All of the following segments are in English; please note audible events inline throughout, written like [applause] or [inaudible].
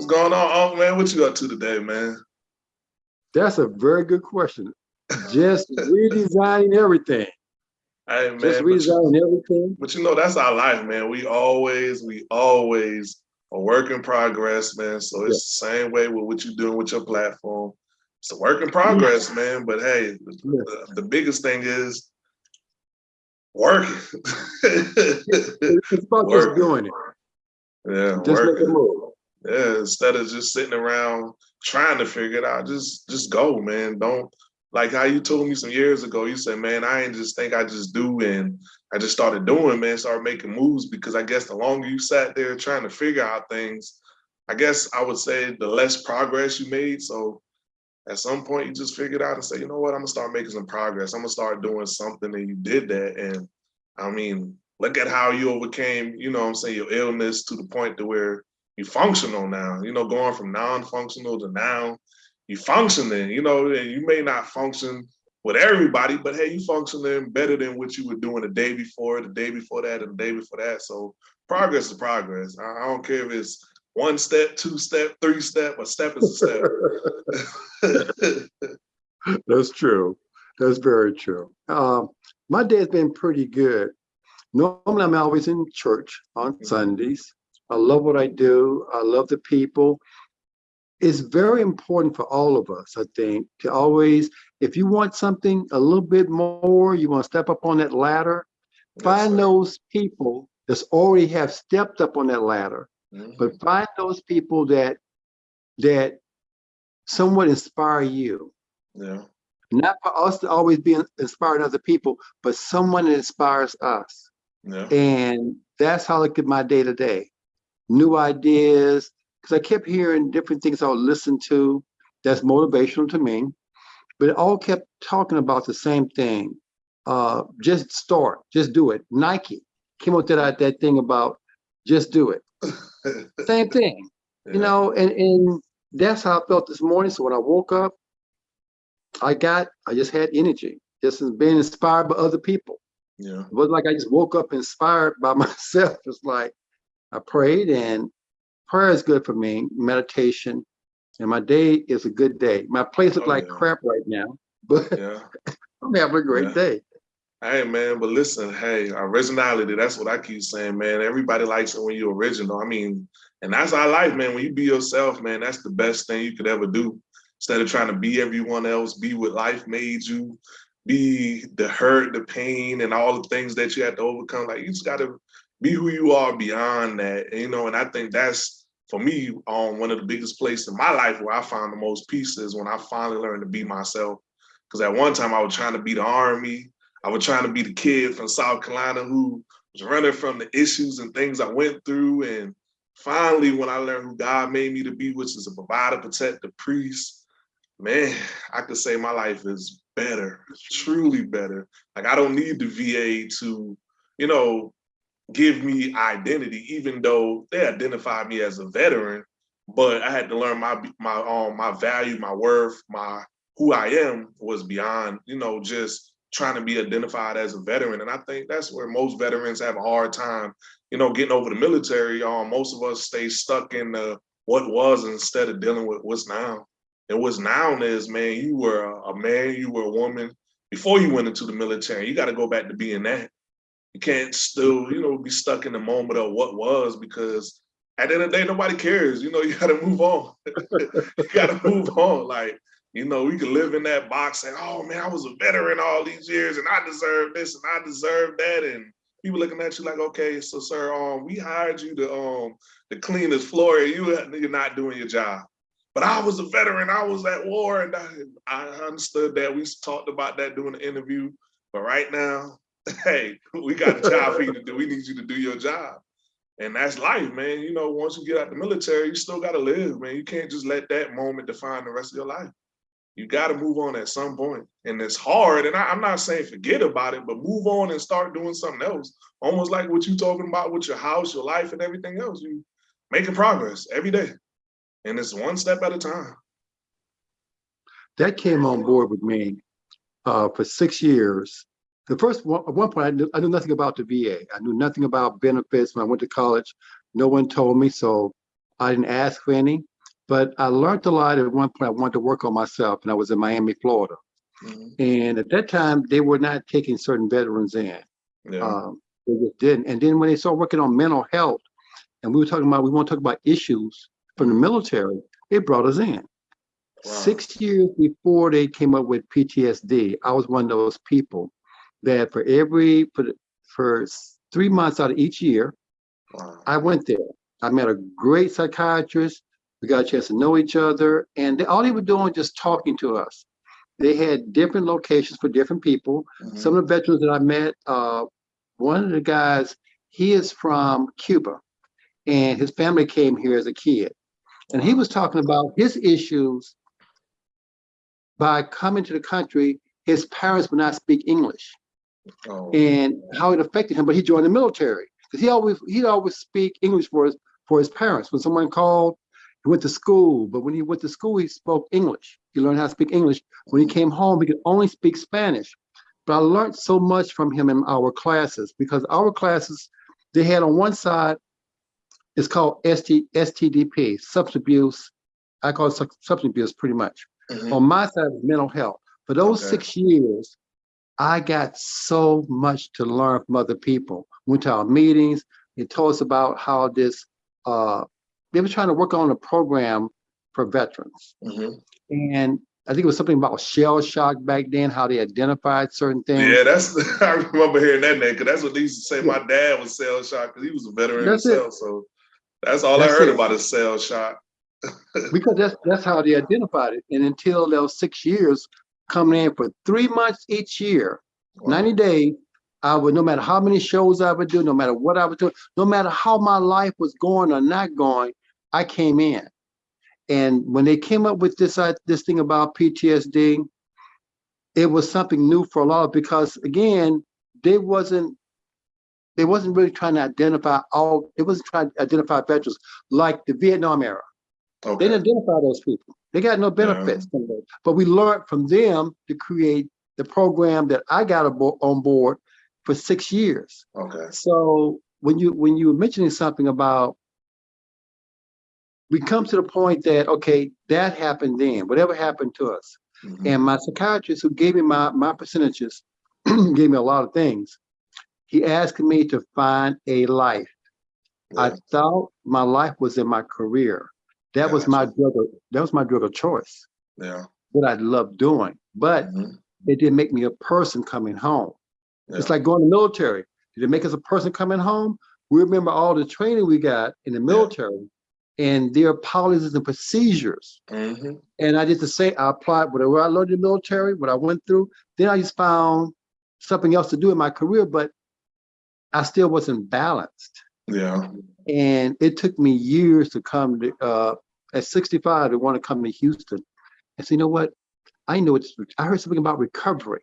What's going on, Unc, man? What you up to today, man? That's a very good question. Just redesigning everything. Hey, man. Just but you- redesigning everything. But you know, that's our life, man. We always, we always a work in progress, man. So it's the same way with what you're doing with your platform. It's a work in progress, man. But hey, the, Yeah. the, the biggest thing is working. It's about Work. just [laughs] doing it. yeah, Just make a working. move. Yeah, instead of just sitting around trying to figure it out, just just go, man. Don't like how you told me some years ago. You said, "Man, I ain't just think I just do," and I just started doing, man. Started making moves because I guess the longer you sat there trying to figure out things, I guess I would say the less progress you made. So at some point, you just figured out and say, "You know what? I'm gonna start making some progress. I'm gonna start doing something," and you did that. And I mean, look at how you overcame, you know, what I'm saying your illness to the point to where you functional now, you know, going from non-functional to now you functioning, you know, and you may not function with everybody, but hey, you functioning better than what you were doing the day before, the day before that, and the day before that. So progress is progress. I, don't care if it's one step, two step, three step, a step is a step. [laughs] [laughs] That's true. That's very true. Um, my day has been pretty good. Normally, I'm always in church on Mhm. Sundays. I love what I do. I love the people. It's very important for all of us, I think, to always, if you want something a little bit more, you want to step up on that ladder, Yes, find sir. those people that's already have stepped up on that ladder Mhm. but find those people that that somewhat inspire you Yeah, not for us to always be inspiring other people but someone that inspires us yeah, and that's how i look at my day to day new ideas because i kept hearing different things i would listen to that's motivational to me but it all kept talking about the same thing uh just start just do it nike came up with that that thing about just do it [laughs] same thing yeah. you know, and, and that's how I felt this morning. So when I woke up, I got, I just had energy, just being inspired by other people. yeah. It wasn't like I just woke up inspired by [laughs] myself. It's like I prayed and prayer is good for me, meditation, and my day is a good day. My place look Oh, like yeah. crap right now, [laughs] but Yeah. [laughs] I'm having a great Yeah. day. Hey man, but listen, hey, originality, that's what I keep saying, man. Everybody likes it when you're original. I mean, and that's our life, man. When you be yourself, man, that's the best thing you could ever do. Instead of trying to be everyone else, be what life made you, be the hurt, the pain, and all the things that you had to overcome. Like you just gotta be who you are beyond that. You know, and I think that's for me, um, one of the biggest places in my life where I found the most peace is when I finally learned to be myself. Because at one time I was trying to be the army, I was trying to be the kid from South Carolina who was running from the issues and things I went through. And finally, when I learned who God made me to be, which is a provider, protector, priest, man, I could say my life is better, truly better. Like I don't need the VA to, you know, give me identity, even though they identified me as a veteran. But I had to learn my my um my value, my worth, my who I am was beyond, you know, just trying to be identified as a veteran. And I think that's where most veterans have a hard time, you know, getting over the military. Um, most of us stay stuck in the what was instead of dealing with what's now. And what's now is, man, you were a, a man, you were a woman before you went into the military. You got to go back to being that. You can't still, you know, be stuck in the moment of what was because at the end of the day, nobody cares. You know, [laughs] you got to move on. [laughs] you got to move on. Like, you know, we can live in that box and, oh man, I was a veteran all these years and I deserve this and I deserve that. And people looking at you like, okay, so sir, um, we hired you to um to clean this floor and you you're not doing your job. But I was a veteran, I was at war, and I, I understood that. We talked about that during the interview. But right now, [laughs] hey, we got a job for you to do. We need you to do your job. And that's life, man. You know, once you get out the military, you still got to live, man. You can't just let that moment define the rest of your life. You got to move on at some point. And it's hard. And I, I'm not saying forget about it, but move on and start doing something else. Almost like what you're talking about with your house, your life, and everything else. You making progress every day. And it's one step at a time. That came on board with me uh, for six years. The first one, at one point, I knew, I knew nothing about the VA. I knew nothing about benefits when I went to college. No one told me, so I didn't ask for any. But I learned a lot at one point. I wanted to work on myself, and I was in Miami, Florida. Mhm. And at that time, they were not taking certain veterans in. Yeah. Um, they just didn't. And then when they started working on mental health, and we were talking about, we want to talk about issues from the military, it brought us in. Wow. Six years before they came up with PTSD, I was one of those people that for every, for, for three months out of each year, Wow. I went there. I met a great psychiatrist. We got a chance to know each other, and they, all they were doing was just talking to us. They had different locations for different people. Mhm. Some of the veterans that I met, uh, one of the guys, he is from Cuba, and his family came here as a kid, and he was talking about his issues by coming to the country. His parents would not speak English Oh, and how it affected him. But he joined the military because he always he'd always speak English for his for his parents. When someone called, he went to school. But when he went to school, he spoke English. He learned how to speak English. When he came home, he could only speak Spanish. But I learned so much from him in our classes because our classes they had on one side it's called ST, STDP, substance abuse. I call it substance abuse pretty much. mhm. On my side mental health. For those Okay. six years, I got so much to learn from other people. Went to our meetings. They told us about how this, uh, they were trying to work on a program for veterans. Mhm. And I think it was something about shell shock back then, how they identified certain things. Yeah, that's [laughs] I remember hearing that name because that's what they used to say. My dad was shell shock because he was a veteran That's it. himself. So that's all That's I heard it. about is shell shock. [laughs] because that's that's how they identified it. And until those six years coming in for three months each year, Wow. 90 days, I would, no matter how many shows I would do, no matter what I would do, no matter how my life was going or not going, I came in. And when they came up with this, uh, this thing about PTSD, it was something new for a lot of, because again, they wasn't, they wasn't really trying to identify all, it wasn't trying to identify veterans like the Vietnam era. They didn't identify those people. They got no benefits from those. But we learned from them to create the program that I got on board for six years. Okay. So when you when you were mentioning something about we come to the point that okay, that happened then, whatever happened to us. Mhm. And my psychiatrist who gave me my my percentages, [clears throat] gave me a lot of things. He asked me to find a life. I thought my life was in my career. That was my drug. of- That was my drug of choice. Yeah. What I loved doing, but Mhm. it didn't make me a person coming home. It's like going to the military. Did it make us a person coming home? We remember all the training we got in the military and their policies and procedures. Mhm. And I did the same. I applied whatever I learned in the military, what I went through. Then I just found something else to do in my career, but I still wasn't balanced. Yeah. And it took me years to come to, uh, at 65 to want to come to Houston. And say, you know what? I know it's, I heard something about recovery.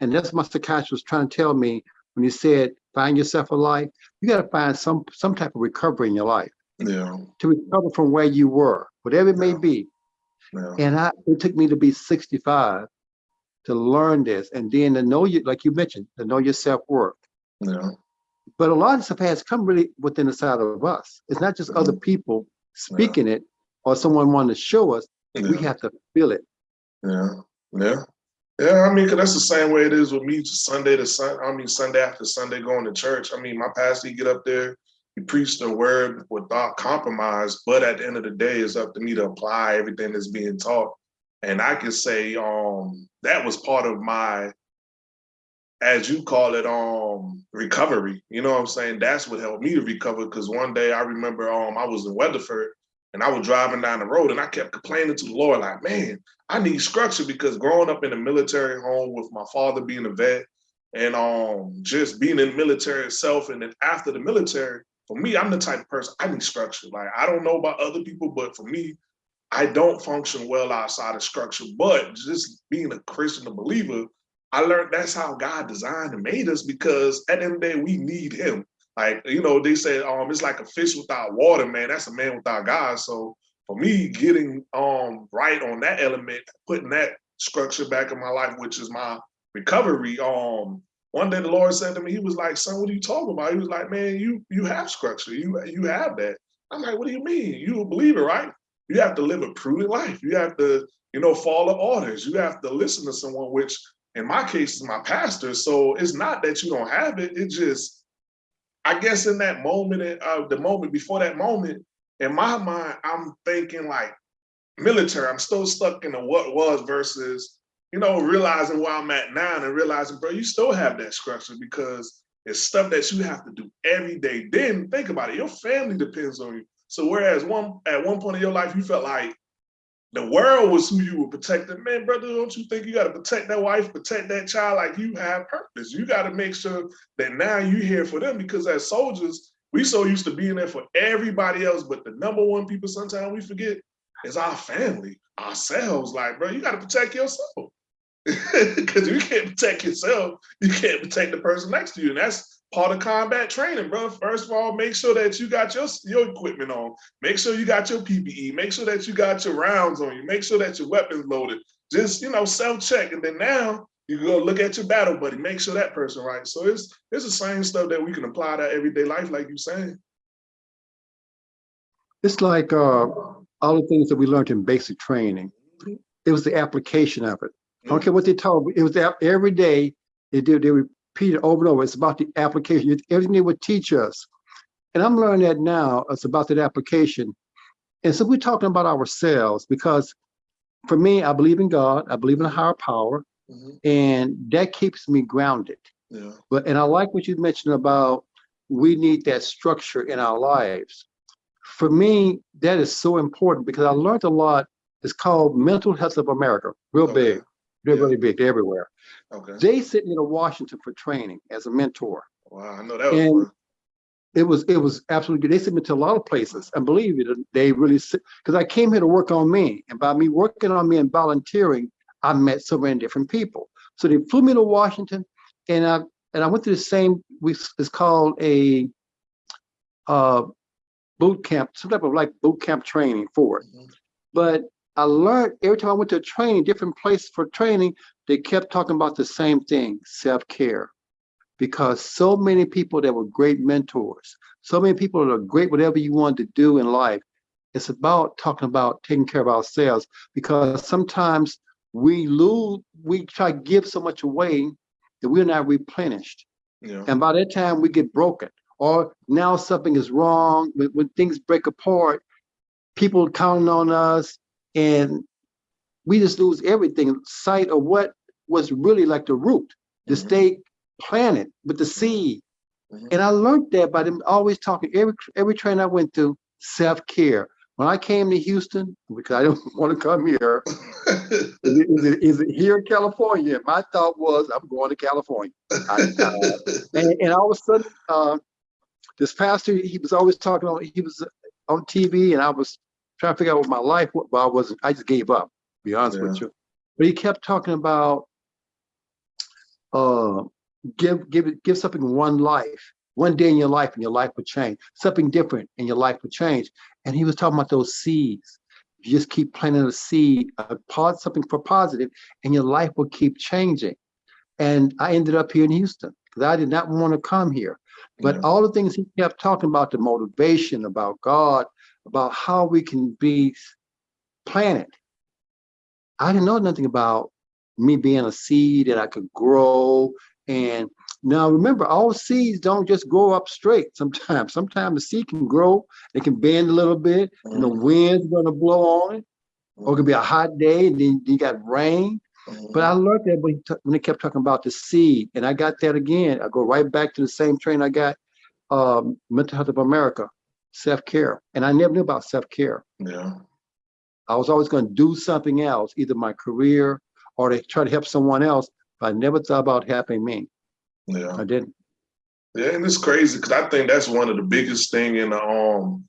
And that's what my psychiatrist was trying to tell me when he said, find yourself a life. You got to find some, some type of recovery in your life Yeah. to recover from where you were, whatever it may be. Yeah. And I, it took me to be 65 to learn this. And then to know you, like you mentioned, to know your self-worth. Yeah. But a lot of stuff has come really within the side of us. It's not just other people speaking it or someone wanting to show us. We have to feel it. Yeah. Yeah. Yeah, I mean, 'cause that's the same way it is with me, Sunday to Sun. I mean, Sunday after Sunday, going to church. I mean, my pastor, he get up there, he preach the word without compromise. But at the end of the day, it's up to me to apply everything that's being taught. And I can say, um, that was part of my, as you call it, um, recovery. You know what I'm saying? That's what helped me to recover. Because one day I remember, um, I was in Weatherford, and I was driving down the road, and I kept complaining to the Lord, like, man. I need structure because growing up in a military home with my father being a vet and um just being in the military itself and then after the military, for me, I'm the type of person I need structure. Like I don't know about other people, but for me, I don't function well outside of structure. But just being a Christian, a believer, I learned that's how God designed and made us because at the end of the day, we need him. Like, you know, they say um it's like a fish without water, man. That's a man without God. So for me, getting um right on that element, putting that structure back in my life, which is my recovery. Um, one day the Lord said to me, He was like, "Son, what are you talking about?" He was like, "Man, you you have structure. You you have that." I'm like, "What do you mean? You a believer, right?" you have to live a prudent life. You have to, you know, follow orders. You have to listen to someone, which in my case is my pastor. So it's not that you don't have it. It just, I guess in that moment, uh, the moment before that moment, in my mind, I'm thinking like military. I'm still stuck in the what was versus, you know, realizing where I'm at now and realizing, bro, you still have that structure because it's stuff that you have to do every day. Then think about it, your family depends on you. So whereas one at one point in your life, you felt like the world was who you were protecting. Man, brother, don't you think you got to protect that wife, protect that child like you have purpose? You got to make sure that now you're here for them because as soldiers, we so used to being there for everybody else, but the number one people sometimes we forget is our family, ourselves. Like, bro, you got to protect yourself. [laughs] Because you can't protect yourself, you can't protect the person next to you. And that's part of combat training, bro. First of all, make sure that you got your, your equipment on. Make sure you got your PPE. Make sure that you got your rounds on you. Make sure that your weapons loaded. Just, you know, self-check. And then now you go look at your battle buddy. Make sure that person right. So it's, it's the same stuff that we can apply to everyday life, like you saying. It's like uh, all the things that we learned in basic training. It was the application of it. I don't care what they taught. It was every day. They did. They repeat it over and over. It's about the application. It's Everything they would teach us, and I'm learning that now. It's about that application. And so we're talking about ourselves because, for me, I believe in God. I believe in a higher power, Mhm. and that keeps me grounded. Yeah. But and I like what you mentioned about we need that structure in our lives. For me, that is so important because I learned a lot. It's called Mental Health of America, real Okay. big, they're Yeah. really big, they're everywhere. Okay. They sent me to Washington for training as a mentor. Wow. I know that was And- fun. It was it was absolutely good. They sent me to a lot of places, and believe it, they really because I came here to work on me, and by me working on me and volunteering, I met so many different people. So they flew me to Washington, and I and I went through the same. We it's called a uh, boot camp, some type of like boot camp training for it. Mhm. But I learned every time I went to training, different place for training, they kept talking about the same thing, self-care. Because so many people that were great mentors, so many people that are great, whatever you want to do in life, it's about talking about taking care of ourselves because sometimes we lose, we try to give so much away that we're not replenished. Yeah. And by that time, we get broken. Or now something is wrong. When, when things break apart, people counting on us, and we just lose everything sight of what was really like the root, the Mhm. stay planted with the seed. Mhm. And I learned that by them always talking every every train I went through, self-care. When I came to Houston, because I don't [laughs] want to come here, is it, is it, is it here in California? My thought was, I'm going to California. I, and, and all of a sudden, uh, this pastor, he was always talking on, he was on TV and I was trying to figure out what my life was, but I wasn't, I just gave up, to be honest with you. But he kept talking about, uh, give, give it, give something one life, one day in your life and your life would change. Something different and your life would change. And he was talking about those seeds. You just keep planting a seed, uh, pod something for positive, and your life will keep changing. And I ended up here in Houston because I did not want to come here. But Yeah. all the things he kept talking about, the motivation, about God, about how we can be planted. I didn't know nothing about me being a seed that I could grow. And now remember, all seeds don't just grow up straight sometimes. [laughs] Sometimes the seed can grow, it can bend a little bit, and the wind's gonna blow on it, or it could be a hot day, and then you got rain. But I learned that when, when they kept talking about the seed, and I got that again. I go right back to the same train I got, um, Mental Health of America, self-care. And I never knew about self-care. yeah. I was always going to do something else, either my career or to try to help someone else, but I never thought about helping me. Yeah. I didn't. Yeah, and it's crazy because I think that's one of the biggest thing in the um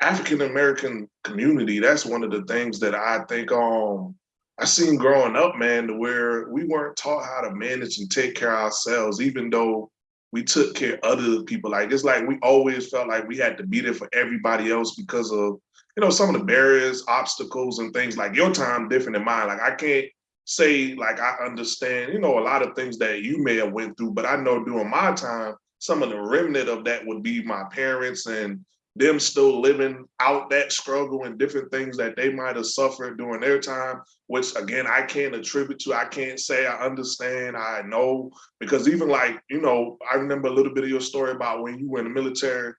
African American community. That's one of the things that I think um I seen growing up, man, to where we weren't taught how to manage and take care of ourselves, even though we took care of other people. Like it's like we always felt like we had to be there for everybody else because of you know some of the barriers, obstacles, and things. Like your time different than mine. Like I can't say like I understand, you know, a lot of things that you may have went through, but I know during my time, some of the remnant of that would be my parents and them still living out that struggle and different things that they might have suffered during their time, which again, I can't attribute to, I can't say I understand, I know, because even like, you know, I remember a little bit of your story about when you were in the military.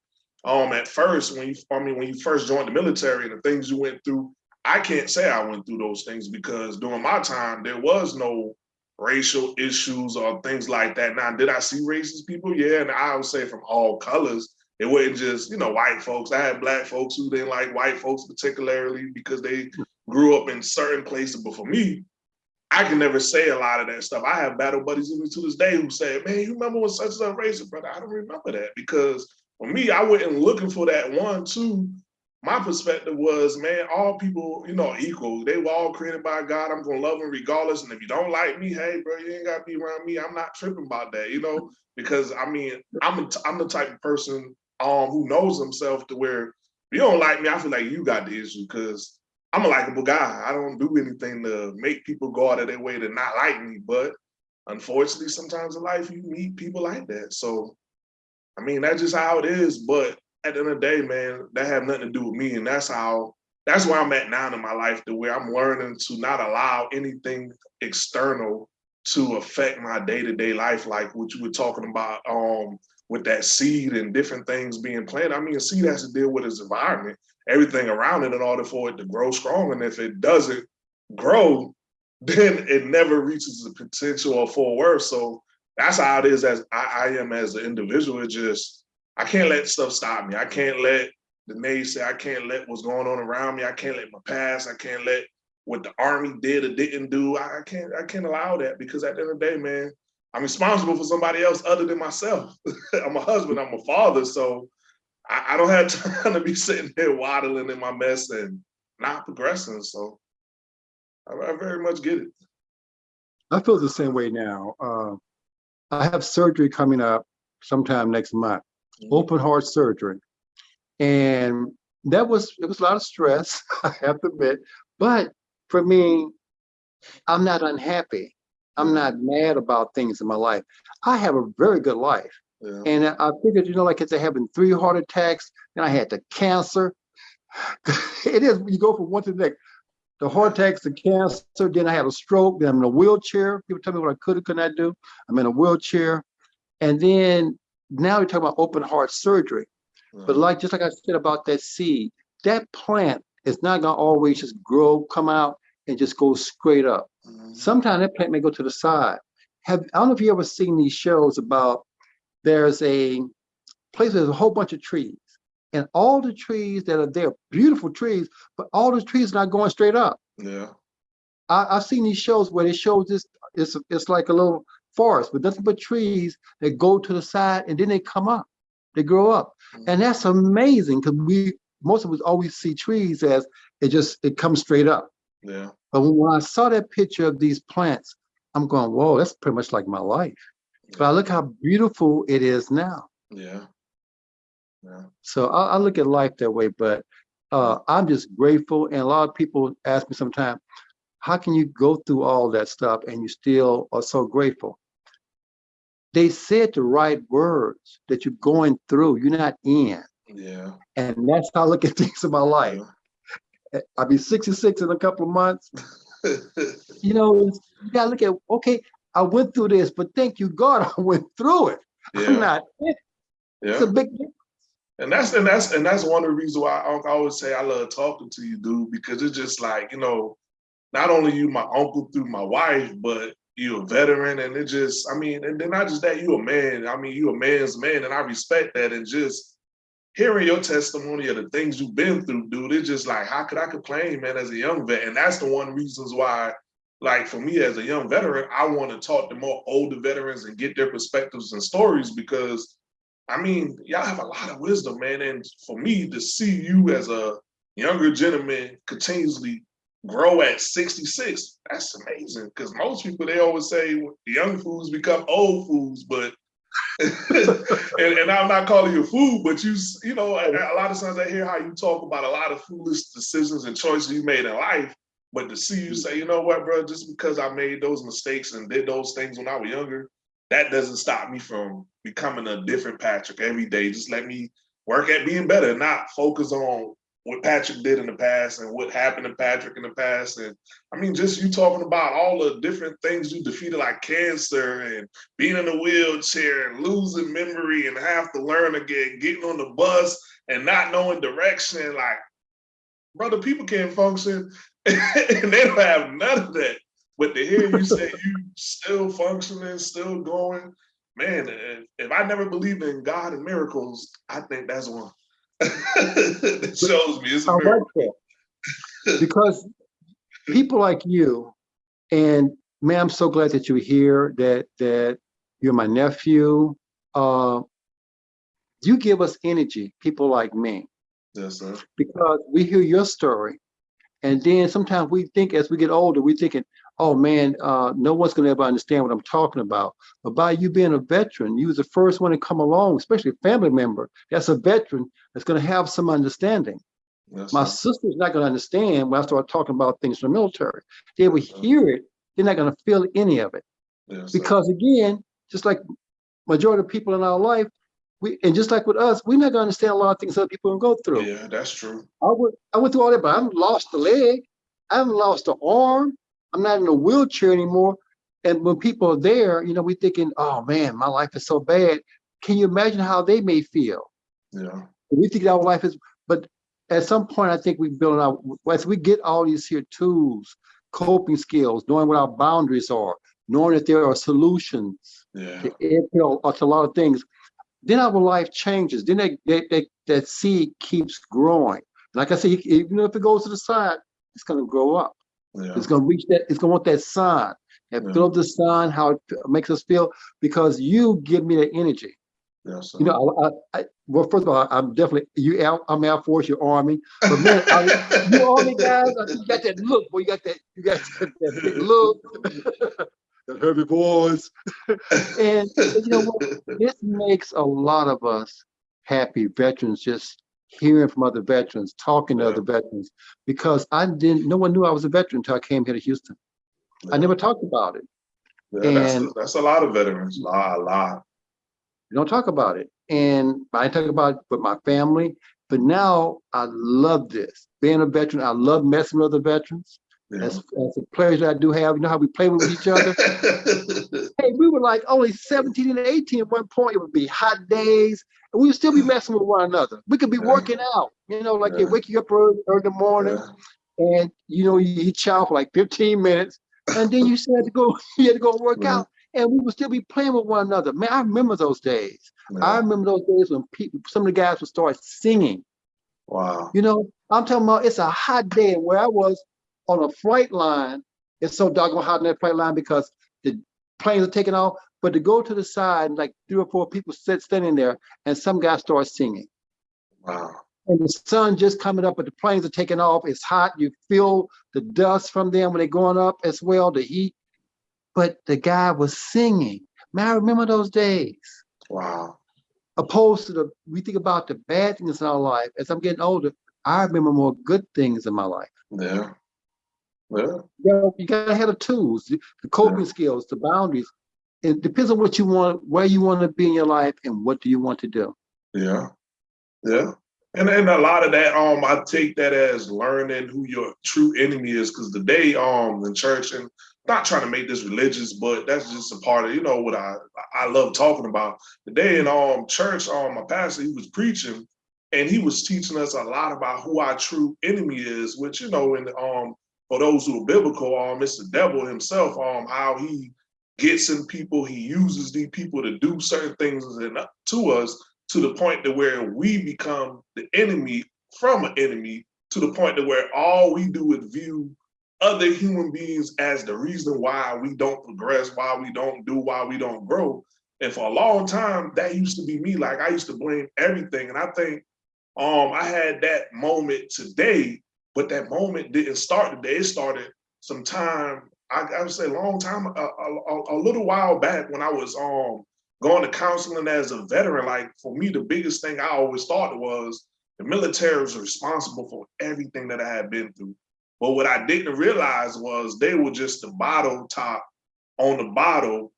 Um, at first, when you, I mean, when you first joined the military and the things you went through, I can't say I went through those things because during my time, there was no racial issues or things like that. Now, did I see racist people? Yeah, and I would say from all colors. It wasn't just, you know, white folks. I had black folks who didn't like white folks particularly because they grew up in certain places. But for me, I can never say a lot of that stuff. I have battle buddies even to this day who say, man, you remember when such and such racist, brother? I don't remember that because for me, I wasn't looking for that one, two. My perspective was, man, all people, you know, equal. They were all created by God. I'm gonna love them regardless. And if you don't like me, hey, bro, you ain't gotta be around me. I'm not tripping about that, you know, because I mean, I'm a, I'm the type of person um who knows himself to where if you don't like me, I feel like you got the issue because I'm a likable guy. I don't do anything to make people go out of their way to not like me. But unfortunately, sometimes in life you meet people like that. So I mean, that's just how it is. But at the end of the day, man, that have nothing to do with me. And that's how that's where I'm at now in my life, the way I'm learning to not allow anything external to affect my day-to-day life, like what you were talking about um with that seed and different things being planted. I mean, a seed has to deal with its environment, everything around it in order for it to grow strong. And if it doesn't grow, [laughs] then it never reaches the potential or full worth. So that's how it is as I, I am as an individual. It just I can't let stuff stop me. I can't let the naysay, I can't let what's going on around me. I can't let my past, I can't let what the army did or didn't do. I can't, I can't allow that because at the end of the day, man, I'm responsible for somebody else other than myself. [laughs] I'm a husband, I'm a father. So I, I don't have [laughs] time to be sitting here waddling in my mess and not progressing. So I, I very much get it. I feel the same way now. Uh, I have surgery coming up sometime next month, open heart surgery. And that was, it was a lot of stress, [laughs] I have to admit. But for me, I'm not unhappy. I'm not mad about things in my life. I have a very good life. Yeah. And I figured, you know, like it's having three heart attacks, then I had the cancer. [laughs] it is, you go from one to the next. The heart attacks, the cancer, then I had a stroke, then I'm in a wheelchair. People tell me what I could or could not do. I'm in a wheelchair. And then now you're talking about open heart surgery. But like, just like I said about that seed, that plant is not gonna always just grow, come out and just go straight up. Mhm. Sometimes that plant may go to the side. Have, I don't know if you ever seen these shows about, there's a place, where there's a whole bunch of trees. And all the trees that are there, beautiful trees, but all the trees are not going straight up. Yeah. I, I've seen these shows where they show this, it's, it's like a little forest, but nothing but trees that go to the side and then they come up, they grow up. And that's amazing because we, most of us always see trees as it just, it comes straight up. Yeah. But when I saw that picture of these plants, I'm going, whoa, that's pretty much like my life. But I look how beautiful it is now. Yeah. Yeah. So I, I look at life that way, but uh, I'm just grateful. And a lot of people ask me sometimes, how can you go through all that stuff and you still are so grateful? They said the right words that you're going through, you're not in. Yeah. And that's how I look at [laughs] things in my life. I'll be 66 in a couple of months. [laughs] You know, you gotta look at, okay, I went through this, but thank you, God, [laughs] I went through it. I'm yeah. not, it's Yeah. a big, difference. And that's and that's and that's one of the reasons why I always say I love talking to you, dude, because it's just like, you know, not only you my uncle through my wife, but you a veteran and it just, I mean, and then not just that, you a man. I mean, you a man's man, and I respect that. And just hearing your testimony of the things you've been through, dude, it's just like, how could I complain, man, as a young vet? And that's the one reasons why, like for me as a young veteran, I want to talk to more older veterans and get their perspectives and stories because I mean, y'all have a lot of wisdom, man. And for me to see you as a younger gentleman continuously grow at 66, that's amazing. Because most people, they always say the young fools become old fools, but [laughs] and, and I'm not calling you a fool, but you, you know, a, a lot of times I hear how you talk about a lot of foolish decisions and choices you made in life. But to see you mm. say, you know what, bro, just because I made those mistakes and did those things when I was younger, that doesn't stop me from becoming a different Patrick every day. Just let me work at being better, not focus on what Patrick did in the past and what happened to Patrick in the past. And I mean, just you talking about all the different things you defeated, like cancer and being in a wheelchair and losing memory and have to learn again, getting on the bus and not knowing direction. Like, brother, people can't function [laughs] and they don't have none of that. But to hear you say [laughs] you still functioning, still going, man, if, if I never believed in God and miracles, I think that's one. [laughs] that shows me it's a I like that. Because people like you, and man, I'm so glad that you're here, that that you're my nephew. Uh, you give us energy, people like me, Yes, sir. because we hear your story. And then sometimes we think as we get older, we're thinking, oh man, uh, no one's gonna ever understand what I'm talking about. But by you being a veteran, you was the first one to come along, especially a family member that's a veteran that's gonna have some understanding. Yes, My sir. sister's not gonna understand when I start talking about things from the military. They will hear it, they're not gonna feel any of it. Yes, sir. Because again, just like majority of people in our life, we, and just like with us, we're not gonna understand a lot of things other people can go through. yeah, that's true. I went, I went through all that, but I haven't lost a leg. I haven't lost an arm. I'm not in a wheelchair anymore. And when people are there, you know, we're thinking, oh man, my life is so bad. Can you imagine how they may feel? Yeah, We think our life is, but at some point, I think we build our, as we get all these here tools, coping skills, knowing what our boundaries are, knowing that there are solutions yeah, to, you know, uh, to a lot of things, then our life changes. Then that, that, that, that seed keeps growing. Like I said, even if it goes to the side, it's gonna grow up. Yeah. It's gonna reach that, it's gonna want that sun. And Yeah. feel the sun, how it makes us feel, because you give me that energy. Yes. You know, I, I, I well, first of all, I'm definitely you. I'm Air Force, you're Army, but man, I, you Army guys, you got that look. Boy, you got that. You got that, that look, [laughs] that heavy voice, and you know what? This makes a lot of us happy veterans. Just hearing from other veterans, talking to Yeah. other veterans, because I didn't. No one knew I was a veteran until I came here to Houston. I never talked about it. Yeah, that's, a, and- that's a lot of veterans. A lot, a lot. We don't talk about it. And I talk about it with my family, but now I love this. Being a veteran, I love messing with other veterans. That's, that's a pleasure I do have. You know how we play with each other? [laughs] hey, we were like only 17 and 18 at one point. It would be hot days, and we would still be messing with one another. We could be Yeah. working out, you know, like Yeah. you wake you up early, early in the morning, Yeah. and you know, you eat chow for like 15 minutes, and then you had to go, [laughs] you had to go work Mhm. out, and we would still be playing with one another. Man, I remember those days. I remember those days when people, some of the guys would start singing. Wow. You know, I'm talking about it's a hot day where I was on a flight line. It's so doggone hot on that flight line because the planes are taking off. But to go to the side, like three or four people sit standing there, and some guy starts singing. Wow. And the sun just coming up, but the planes are taking off. It's hot. You feel the dust from them when they're going up as well, the heat. But the guy was singing. Man, I remember those days Wow. opposed to the we think about the bad things in our life as i'm getting older i remember more good things in my life Yeah. Yeah. you, you gotta have the tools the the coping Yeah. skills the boundaries it depends on what you want where you want to be in your life and what do you want to do Yeah. Yeah. And and a lot of that, um, I take that as learning who your true enemy is, because today, um in church and not trying to make this religious, but that's just a part of you know what I I love talking about. Today in um church, um my pastor he was preaching and he was teaching us a lot about who our true enemy is, which you know, in um for those who are biblical, um it's the devil himself, um how he gets in people, he uses these people to do certain things to us to the point to where we become the enemy from an enemy to the point to where all we do is view other human beings as the reason why we don't progress, why we don't do, why we don't grow. And for a long time, that used to be me. Like I used to blame everything. And I think um I had that moment today, but that moment didn't start today. It started sometime, I, I would say a long time, a, a, a- little while back when I was um going to counseling as a veteran, like for me, the biggest thing I always thought was the military was responsible for everything that I had been through. But what I didn't realize was they were just the bottle top on the bottle.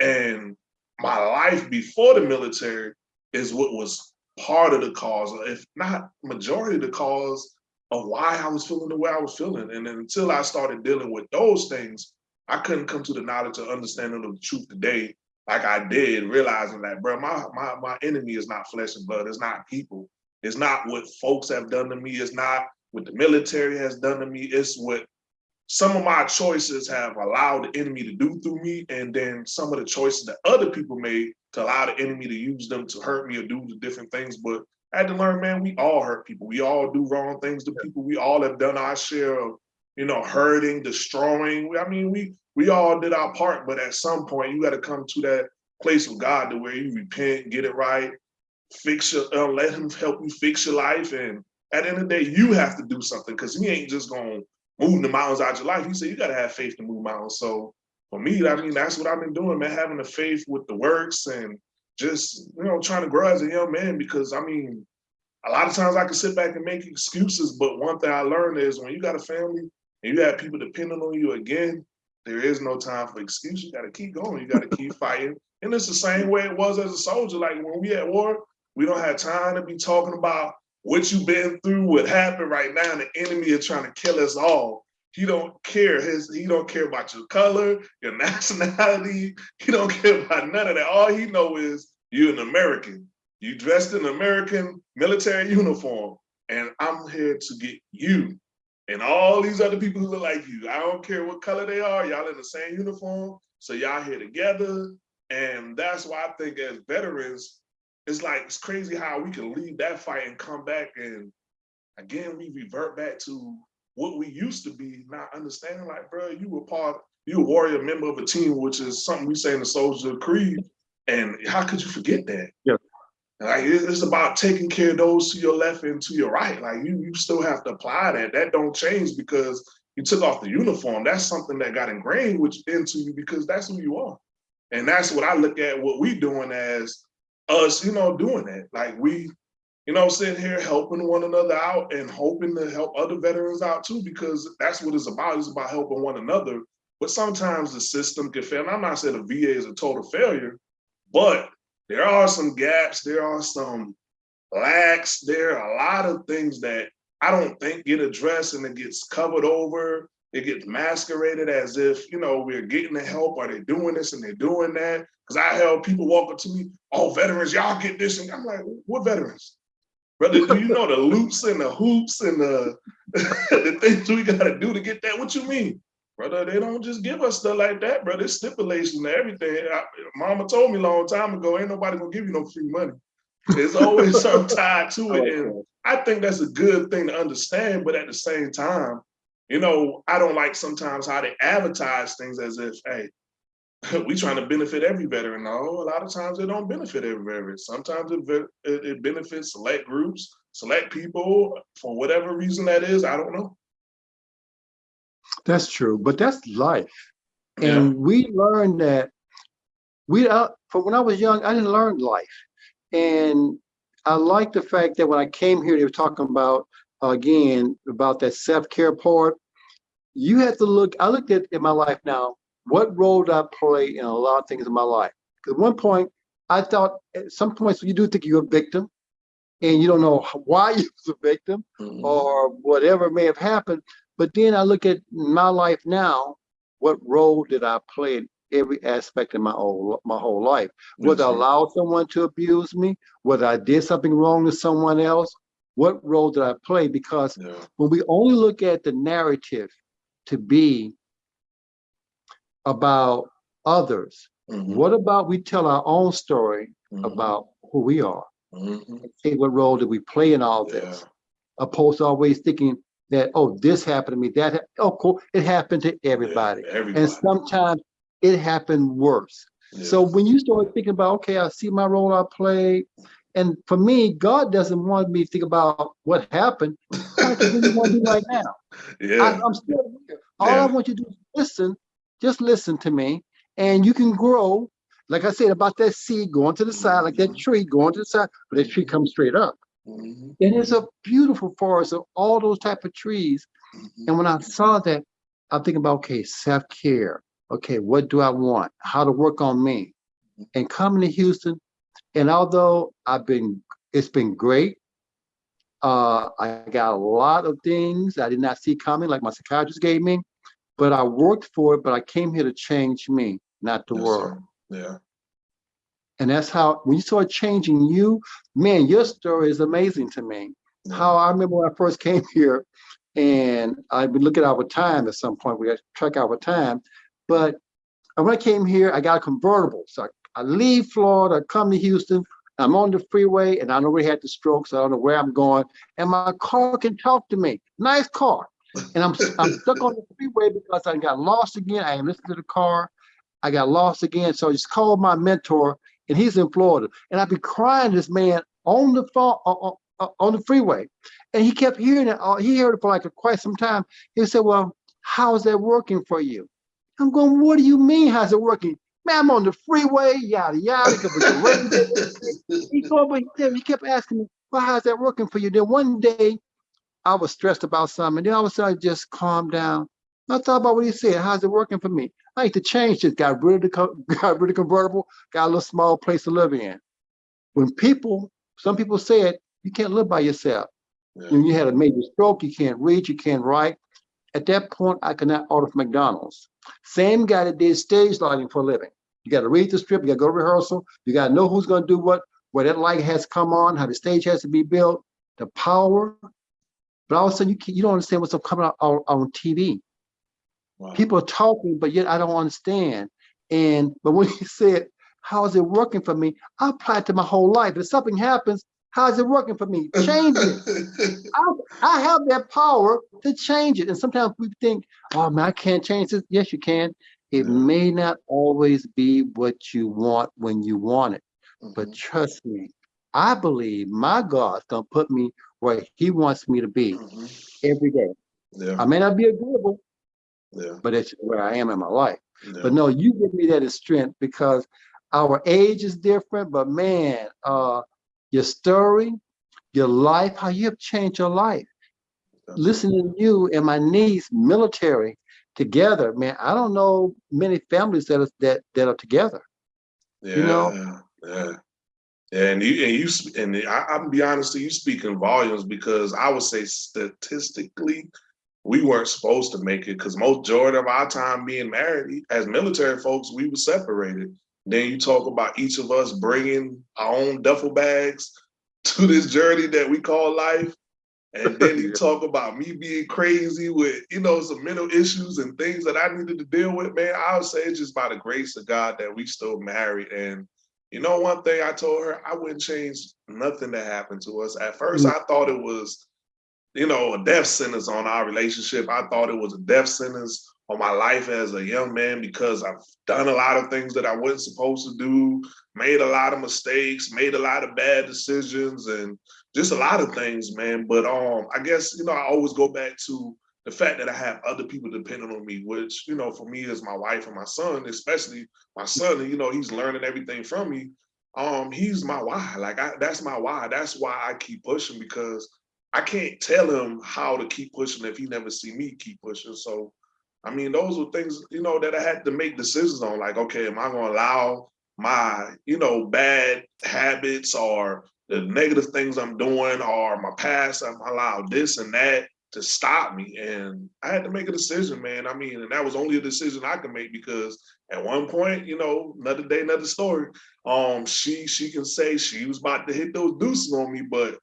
And my life before the military is what was part of the cause, if not majority of the cause of why I was feeling the way I was feeling. And until I started dealing with those things, I couldn't come to the knowledge or understanding of the truth today, like I did, realizing that, bro, my my my enemy is not flesh and blood. It's not people. It's not what folks have done to me. It's not what the military has done to me. It's what some of my choices have allowed the enemy to do through me, and then some of the choices that other people made to allow the enemy to use them to hurt me or do the different things. But I had to learn, man, we all hurt people. We all do wrong things to people. We all have done our share of, you know, hurting, destroying. I mean, we we all did our part, but at some point you got to come to that place of God to where you repent, get it right, fix your, uh, let him help you fix your life. And at the end of the day, you have to do something because he ain't just gonna move the mountains out your life. He said you gotta have faith to move mountains. So for me, I mean, that's what I've been doing, man, having the faith with the works and just, you know, trying to grow as a young man because I mean, a lot of times I can sit back and make excuses, but one thing I learned is when you got a family and you have people depending on you again, there is no time for excuses. You got to keep going. You got to keep [laughs] fighting. And it's the same way it was as a soldier. Like when we at war, we don't have time to be talking about what you've been through, what happened right now. And The enemy is trying to kill us all. He don't care. His he don't care about your color, your [laughs] nationality. He don't care about none of that. All he know is you're an American. You dressed in American military uniform, and I'm here to get you and all these other people who look like you. I don't care what color they are. Y'all in the same uniform, so y'all here together. And that's why I think as veterans, it's like it's crazy how we can leave that fight and come back and again we revert back to what we used to be, not understanding like, bro, you were part, you were a warrior member of a team, which is something we say in the Soldier Creed. And how could you forget that? Yeah. Like it's about taking care of those to your left and to your right. Like you, you still have to apply that. That don't change because you took off the uniform. That's something that got ingrained which into you because that's who you are. And that's what I look at what we doing as us, you know, doing that. Like we, you know, sitting here helping one another out and hoping to help other veterans out too, because that's what it's about. It's about helping one another. But sometimes the system can fail. And I'm not saying the VA is a total failure, but there are some gaps, there are some lacks, there are a lot of things that I don't think get addressed and it gets covered over. It gets masqueraded as if, you know, we're getting the help or they're doing this and they're doing that. Because I held people walk up to me, oh, veterans, y'all get this. And I'm like, what veterans? Brother, do you know the loops and the hoops and the, [laughs] the things we got to do to get that? What you mean? Brother, they don't just give us stuff like that, brother. It's stipulations and everything. I, mama told me a long time ago, ain't nobody gonna give you no free money. There's always [laughs] some tied to it. And I think that's a good thing to understand, but at the same time, you know, I don't like sometimes how they advertise things as if, hey, [laughs] we trying to benefit every veteran. No, a lot of times they don't benefit every veteran. Sometimes it, it, it benefits select groups, select people for whatever reason that is. I don't know. That's true, but that's life. Yeah. And we learned that we, uh, from when I was young, I didn't learn life. And I like the fact that when I came here, they were talking about, uh, again, about that self-care part. You have to look, I looked at in my life now, what role did I play in a lot of things in my life? Because at one point, I thought at some points you do think you're a victim and you don't know [laughs] why [laughs] you was a victim Mhm. or whatever may have happened. But then I look at my life now, what role did I play in every aspect of my whole my whole life? Whether I allowed someone to abuse me, whether I did something wrong to someone else, what role did I play? Because Yeah. when we only look at the narrative to be about others, Mhm. what about we tell our own story Mhm. about who we are? Say what role did we play in all Yeah. this? opposed to always thinking that, oh, this happened to me, that, oh, cool, it happened to everybody. Yeah, everybody. And sometimes it happened worse. So when you start thinking about, okay, I see my role I play, and for me, God doesn't want me to think about what happened. [laughs] God really want to do right now. I, yeah. I'm still here. All Yeah. I want you to do is listen, just listen to me, and you can grow. Like I said about that seed going to the side, like that Mhm. tree going to the side, but that tree comes straight up. Mhm. And it's a beautiful forest of all those type of trees. Mhm. And when I saw that, I'm thinking about, okay, self-care. Okay, what do I want? How to work on me? And coming to Houston, and although I've been It's been great. Uh, I got a lot of things I did not see coming, like my psychiatrist gave me, but I worked for it, but I came here to change me, not the Yes, world. sir. Yeah. And that's how, when you start changing you, man, your story is amazing to me. yeah. How I remember when I first came [laughs] here and I've been looking at our time at some point, we got to track our time. But when I came here, I got a convertible. So I, I leave Florida, I come to Houston, I'm on the freeway and I already had the stroke, so I don't know where I'm going. And my car can talk to me. Nice car. And I'm, I'm stuck on the freeway because I got lost again. I am listening to the car. I got lost again. So I just called my mentor and he's in Florida. And I've been crying to this man on the phone, on, on, on the freeway. And he kept hearing it. uh, He heard it for like quite some time. He said, well, how's that working for you? I'm going, what do you mean, how's it working? Man, I'm on the freeway, yada, yada. [laughs] he, go, but kept- he kept asking me, well, how's that working for you? Then one day I was stressed about something. And then all of a sudden I just calmed down. I thought about what he said. How's it working for me? I need to change this. Got rid of the, [laughs] got rid of convertible, got a little small place to live in. When people, some people said, you can't live by yourself. Yeah. When you had a major stroke, you can't read, you can't write. At that point, I could not order from McDonald's. Same guy that did stage lighting for a living. You got to read the script, you got to go to rehearsal, you got to know who's going to do what, where that light has to come on, how the stage has to be built, the power. But all of a sudden, you, can't- you don't understand what's coming out on, on TV. Wow. People are talking, but yet I don't understand. And but when [laughs] he said, "How is it working for me?" I applied to my whole life. If something happens, how is it working for me? Change it. [laughs] I, I have that power to change it. And sometimes we think, "Oh man, I can't change this." Yes, you can. It Yeah. may not always be what you want when you want it, but Mhm. trust me, I believe my God's gonna put me where He wants me to be Mhm. every day. yeah, I may not be agreeable, yeah, but it's where I am in my life. yeah. But no, you give me that as strength because our age is different, but man, uh, your story, your life, how you have changed your life. That's- Listening to you and my niece, military, together, man, I don't know many families that are that that are together. Yeah, you know? yeah. And you and you and I, I'm be honest, you speak in volumes because I would say statistically, we weren't supposed to make it because most majority of our time being married as military folks, we were separated. Then you talk about each of us bringing our own duffel bags [laughs] to this journey that we call life. And then you [laughs] Yeah. talk about me being crazy with, you know, some mental issues and things that I needed to deal with, man. I would say it's just by the grace of God that we still married. And you know, one thing I told her, I wouldn't change nothing that happened to us. At first, I thought it was, you know, a death sentence on our relationship. I thought it was a death sentence on my life as a young man because I've done a lot of things that I wasn't supposed to do, made a lot of mistakes, made a lot of bad decisions, and just a lot of things, man. But um, I guess you know, I always go back to the fact that I have other people depending on me, which you know, for me is my wife and my son, especially my son. You know, he's learning everything from me. Um, he's my why. Like I, that's my why. That's why I keep pushing because I can't tell him how to keep pushing if he never see me keep pushing. So, I mean, those were things you know that I had to make decisions on. Like, okay, am I going to allow my you know bad habits or the negative things I'm doing or my past? I'm allow this and that to stop me. And I had to make a decision, man. I mean, and that was only a decision I could make because at one point, you know, another day, another story. Um, she she can say she was about to hit those deuces on me, but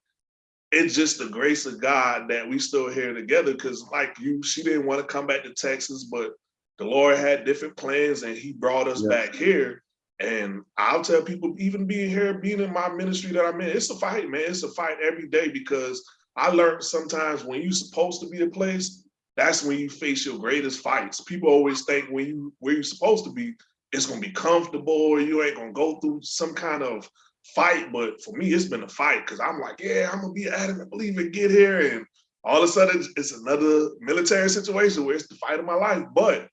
it's just the grace of God that we still here together. Cause like you, she didn't want to come back to Texas, but the Lord had different plans and he brought us Yeah. back here. And I'll tell people, even being here, being in my ministry that I'm in, it's a fight, man. It's a fight every day because I learned sometimes when you're supposed to be a place, that's when you face your greatest fights. People always think when you where you're supposed to be, it's gonna be comfortable, or you ain't gonna go through some kind of fight. But for me, it's been a fight because I'm like, yeah, I'm gonna be adamant, believe it, get here, and all of a sudden it's another military situation where it's the fight of my life. But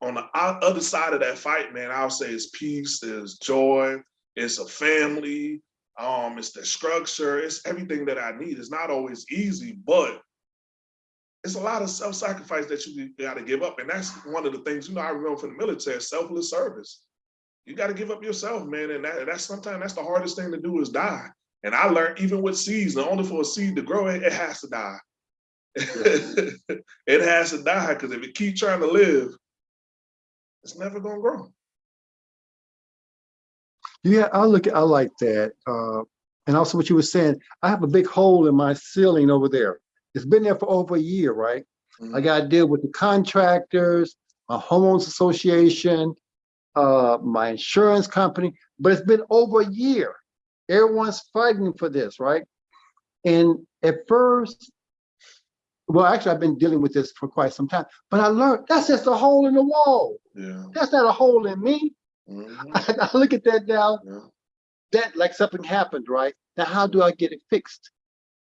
on the other side of that fight, man, I'll say it's peace, there's joy, it's a family, um, it's the structure, it's everything that I need. It's not always easy, but it's a lot of self-sacrifice that you got to give up. And that's one of the things, you know, I remember from the military, selfless service. You got to give up yourself, man. And that, that's sometimes that's the hardest thing to do is die. And I learned even with seeds, in order for a seed to grow, it, it has to die. [laughs] it has to die because if it keep trying to live, it's never gonna grow. Yeah, I look, at I like that. Uh, and also what you were saying, I have a big hole in my ceiling over there. It's been there for over a year, right? I got to deal with the contractors, my homeowners association, uh, my insurance company, but it's been over a year. Everyone's fighting for this, right? And at first, well, actually, I've been dealing with this for quite some time, but I learned that's just a hole in the wall. Yeah. That's not a hole in me. [laughs] Mhm. I look at that now, Yeah. that like something happened, right? Now, how do I get it fixed?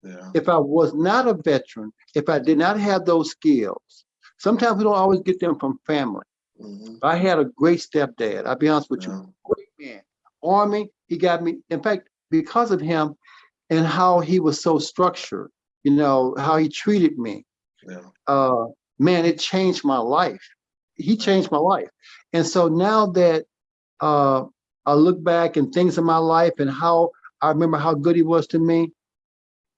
Yeah. if I was not a veteran, if I did not have those skills, sometimes we don't always get them from family. Mhm. I had a great stepdad. I'll be honest with Yeah. you, great man. Army, he got me. In fact, because of him and how he was so structured, you know, how he treated me, Yeah. uh, man, it changed my life. He changed my life. And so now that uh, I look back and things in my life and how I remember how good he was to me,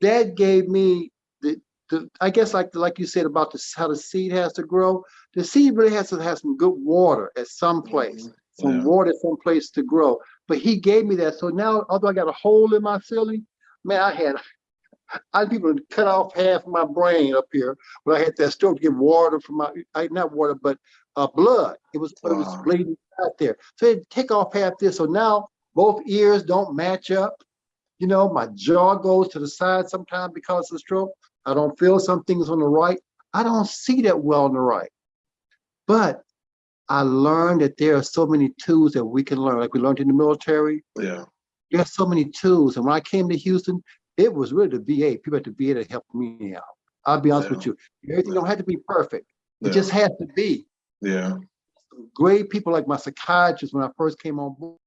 that gave me the, the I guess like like you said about the, how the seed has to grow. The seed really has to have some good water at some place, Mhm. some Yeah. water some place to grow. But he gave me that. So now, although I got a hole in my ceiling, man, I had I had people cut off half my brain up here when I had that stroke to get water from my I, not water, but uh, blood. It was it was bleeding out there. So they take off half this. So now both ears don't match up. You know, my jaw goes to the side sometimes because of the stroke. I don't feel some things on the right. I don't see that well on the right. But I learned that there are so many tools that we can learn, like we learned in the military. Yeah. There's so many tools. And when I came to Houston, it was really the VA, people at the VA that helped me out. I'll be honest with you. Everything don't have to be perfect. It Yeah. just has to be. Yeah. Great people like my psychiatrist when I first came on board.